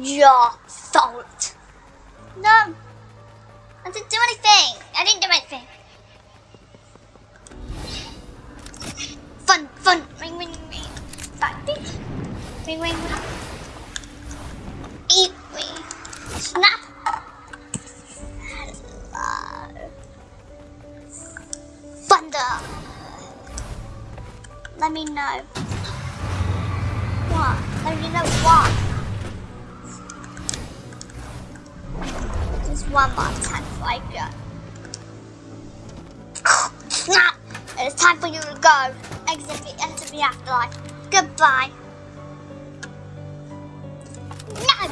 your fault. No. I didn't do anything. I didn't do anything. Fun, fun. Ring, ring, ring. Back this. Ring, ring, ring. Eat me. Snap. Thunder. Let me know. What? Let me know what. One more time I go. Uh, snap! It's time for you to go. Exit the enter the afterlife. Goodbye. No!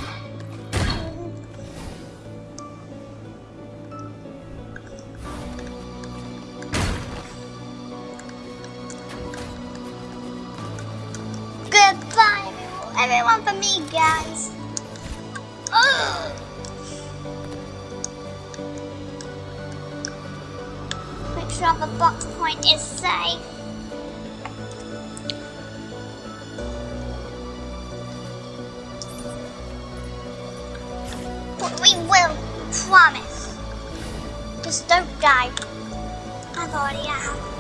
Goodbye, everyone, for me, guys. Ugh. The box point is safe. But we will, promise. Just don't die. I've already have.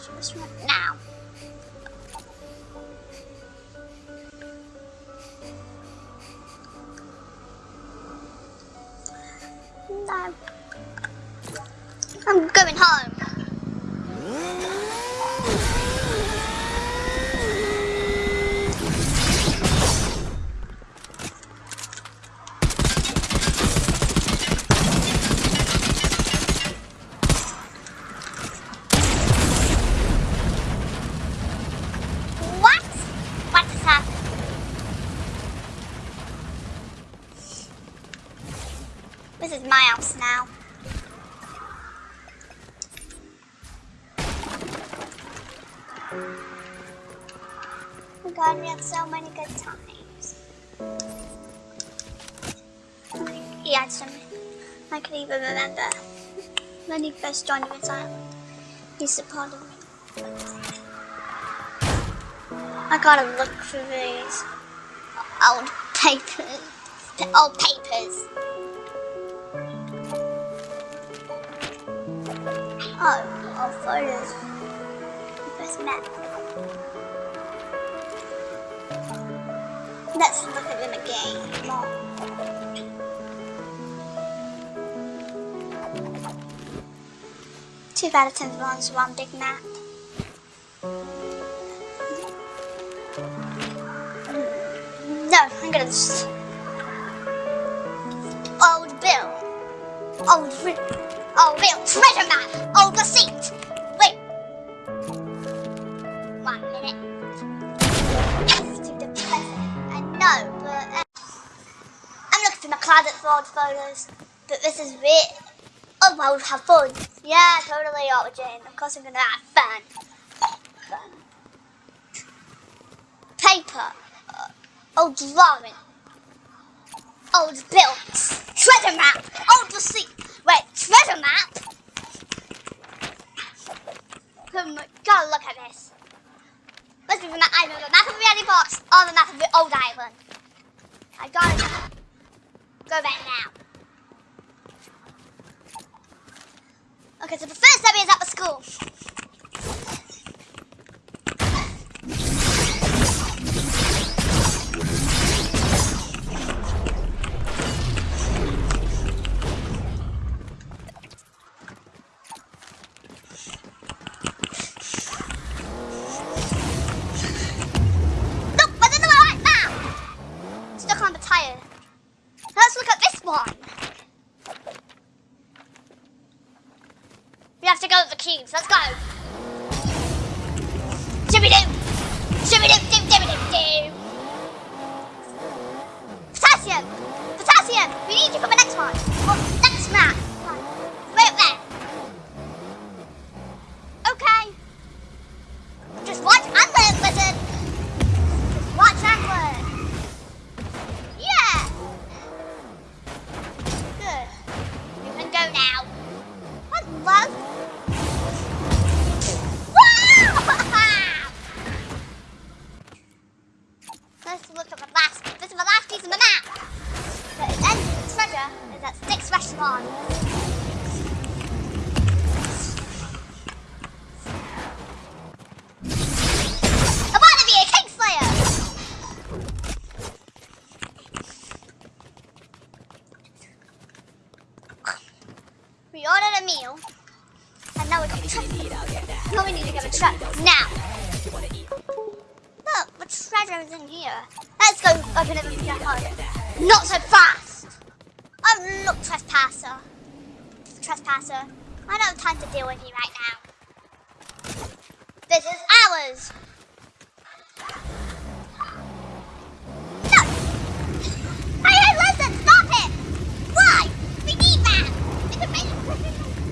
Sushi now. No. I'm going home. What? What has happened? This is my house now. Oh god, we had so many good times. He had some. I can even remember when he first joined Rinse Island. He supported me. I gotta look for these old papers. Old papers. Oh, old photos. First met. Let's look at them again. Two out of ten ones, one big map. No, I'm gonna just. Old Bill. Old Ri- a real treasure map overseas. Wait. One minute. Yes, to the present. And but... Uh, I'm looking for my closet old photos. But this is it. Oh, well, we'll have fun. Yeah, totally, Auto Jane. Of course I'm gonna have fun. Fun. Paper. Uh, old drawing. Old bills. Treasure map. Old receipt. Wait, treasure map? Oh my god, look at this. Must be the map, either the map of the Box oh, or the map of the old island. I gotta go back now. Okay, so the first step is at the school. Meal, and now we're to Now we need to get a truck. Now! Look, the treasure is in here. Let's go open it and get home. Not so fast! Oh, look, trespasser. Trespasser. I don't have time to deal with you right now. This is ours! No! Hey, hey, listen, stop it! Why? We need that!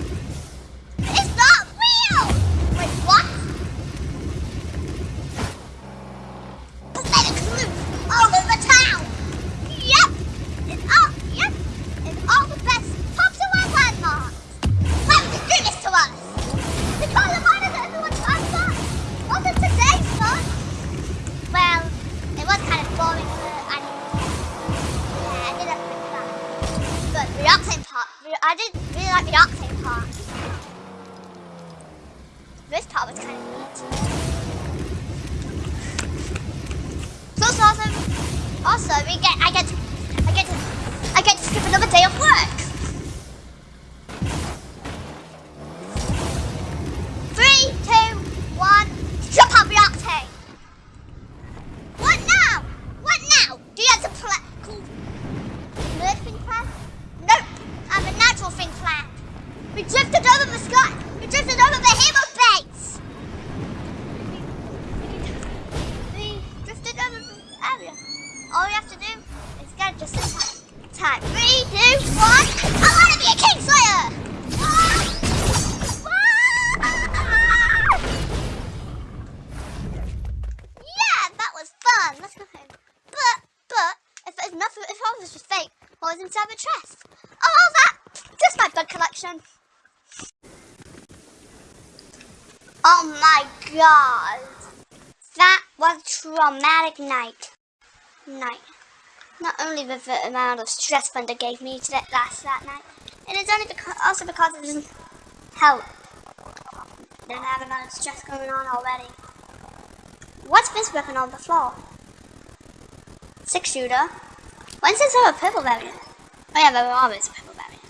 Oh, that, just my blood collection. Oh my god. That was a traumatic night. Night. Not only with the amount of stress Thunder gave me to that last that night, it is only because, also because of doesn't help. Then I have lot of stress going on already. What's this weapon on the floor? Six shooter. When's this a purple variant? Oh yeah, there were always a purple variant.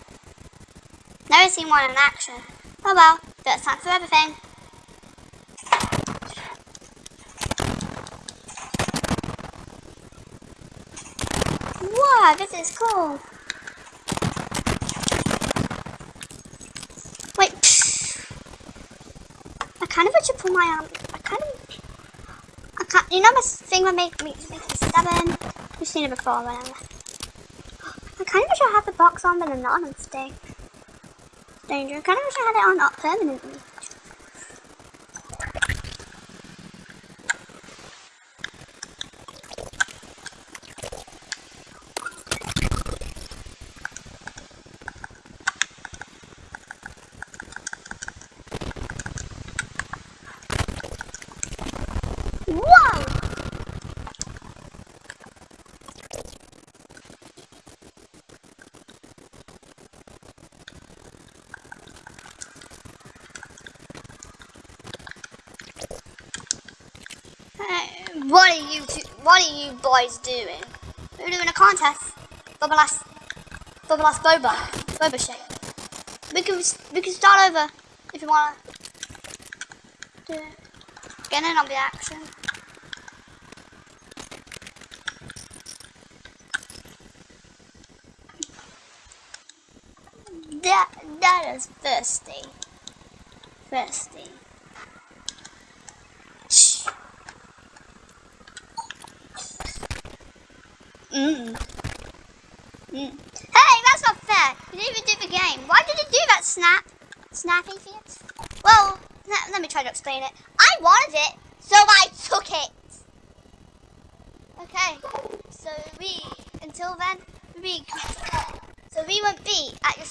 Never seen one in action. Oh well, that's time for everything. Wow, this is cool. Wait. I kind of wish you pull my arm. I kind of. I can't. You know this thing that make me make me stubborn. You've seen it before, whatever. Kind of wish I had the box on, but I'm not on stay. Danger. I kind of wish I had it on up permanently. Whoa! Hey, what are you two, what are you boys doing? We're doing a contest. Bubba last Bubba last Boba. Boba shake. We can we can start over if you wanna do it. Get in on the action. That that is thirsty. Thirsty. Hey, that's not fair. You didn't even do the game. Why did you do that, Snap? Snappy feet? Well, let, me try to explain it. I wanted it, so I took it. Okay, so we, until then, we, so we won't be at your,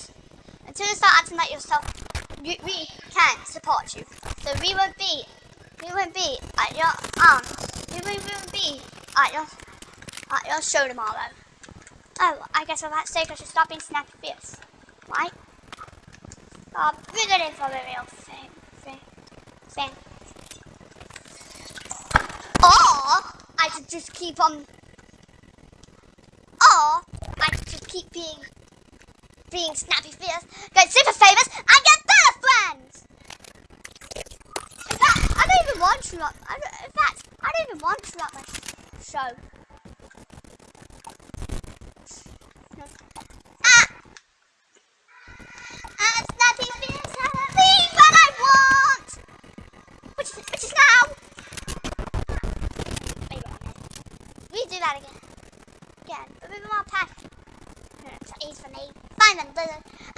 until you start acting like yourself, we, we can support you. So we won't be, we won't be at your, um, we we won't be at your, at your show tomorrow. Oh, I guess for that sake I should stop being snappy fierce, right? Uh, we're good in for the real thing, thing, thing. Or I should just keep on. Or I should just keep being being snappy fierce, get super famous, and get better friends. In fact, I don't even want to. I don't, in fact, I don't even want to at my show. Easy for me. Find them.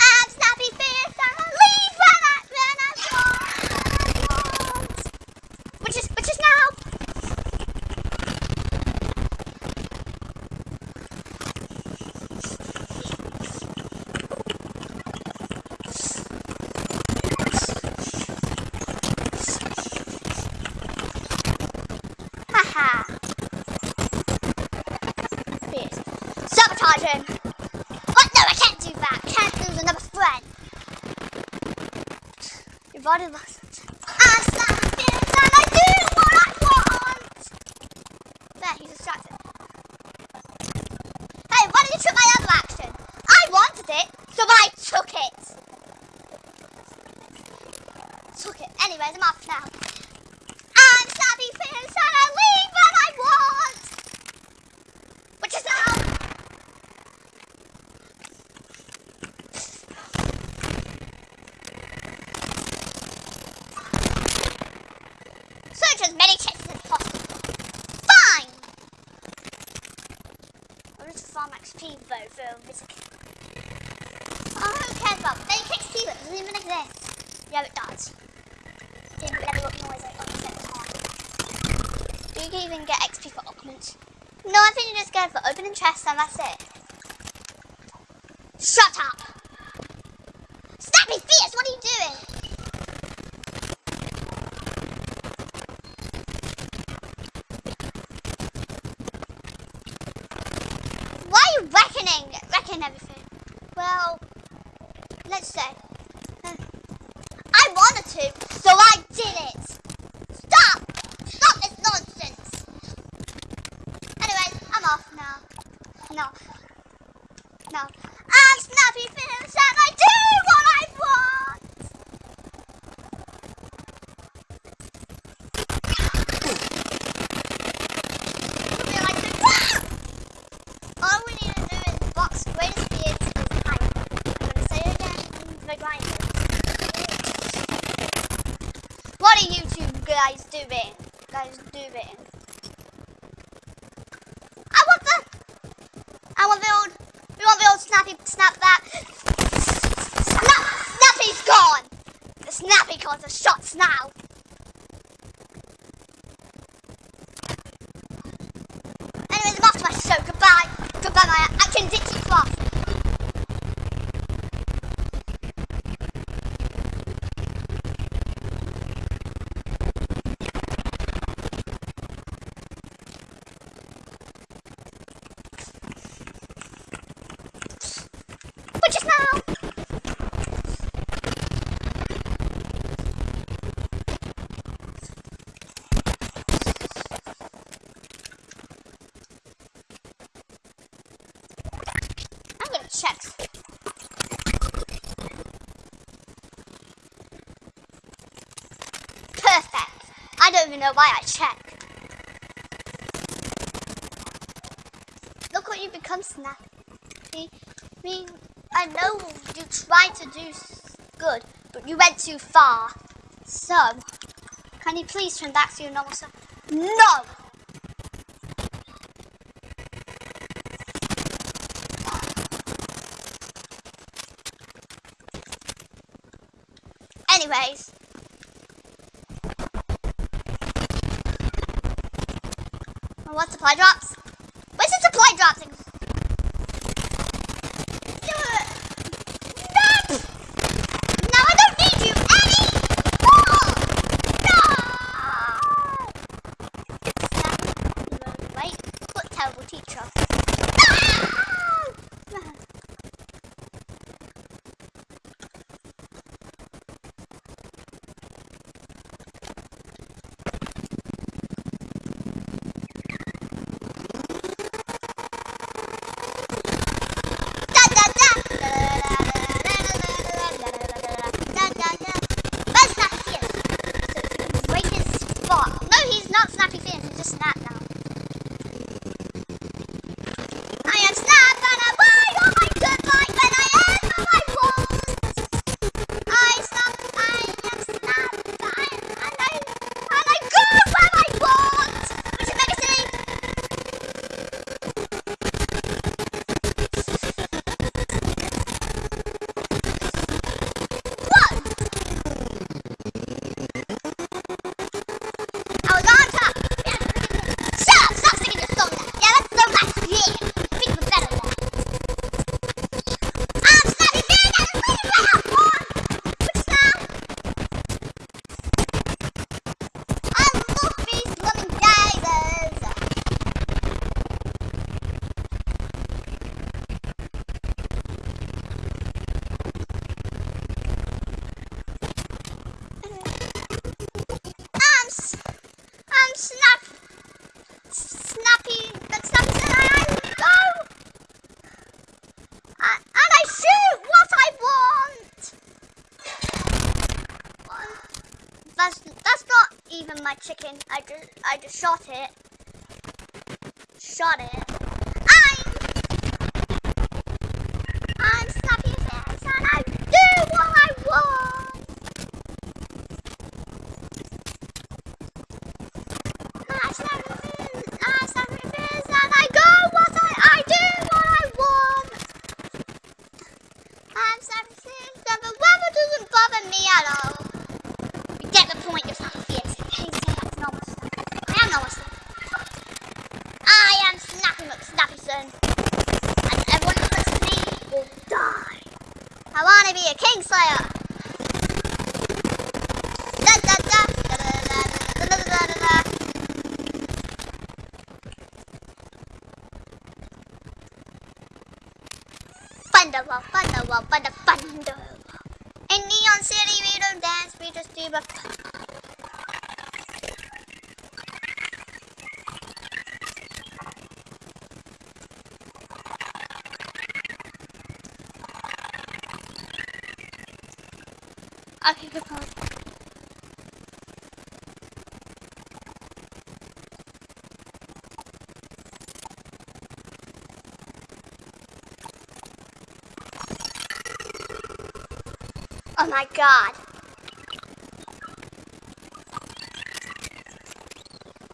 Him. What? No, I can't do that. Can't lose another friend. Your body looks. I'm snappy fierce and I do what I want. There, he's distracted. Hey, why did you took my other action? I wanted it, so I took it. Took it. Anyways, I'm off now. I'm Snappy Fierce and I leave when I want. Which is now. Search as many chests as possible. Fine. I'll just farm XP though for um, this. Oh, who cares about fake XP that doesn't even exist? Yeah, it does. Didn't level up noise on the. Do you even get XP for augments? No, I think you just go for opening chests and that's it. Shut up! Snappy Fierce, what are you doing? Why are you wrecking everything? Well, let's say. I wanted to, so I did it. Stop! Stop this nonsense! Anyways, I'm off now. No. No. I'm Snappy Fierce bitten. Guys, do bitten. I want the... I want the old... We want the old snappy... Snap that. Snap! Snappy's gone! The snappy caught the shots now. Perfect. I don't even know why I checked. Look what you become, Snappy. Me, I know you tried to do good, but you went too far. So, can you please turn back to your normal self? No! Anyways. What supply drops? Where's the supply drops? chicken. I just I just shot it. Shot it. Kingslayer! Da da da! da, da, da, da, da, da, da, da. Thunderwall, Thunderwall, Thunderwall. Okay, good call. Oh my god.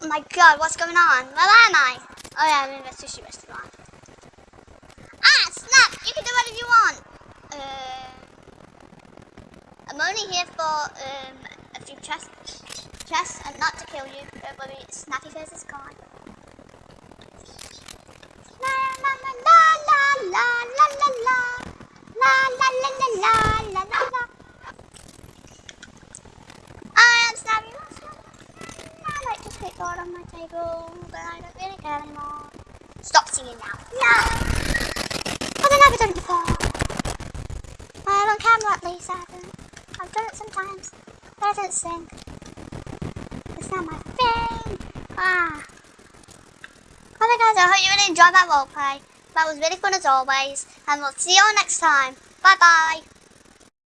Oh my god, what's going on? Where am I? Oh yeah, I'm in the sushi restaurant. Ah, snap! You can do whatever you want! Uh only here for um, a few chests, chests and not to kill you. Don't Snappy Face is gone. La la la la la la la la la la la la la la la la. I am Snappy I like to art on my table, but I don't really care anymore. Stop singing now. No! I've never done it before. Well, on camera at least I haven't. I've done it sometimes, but I don't sing. It's not my thing. Ah. Well guys, I hope you really enjoyed that roleplay. That was really fun as always, and we'll see you all next time. Bye bye.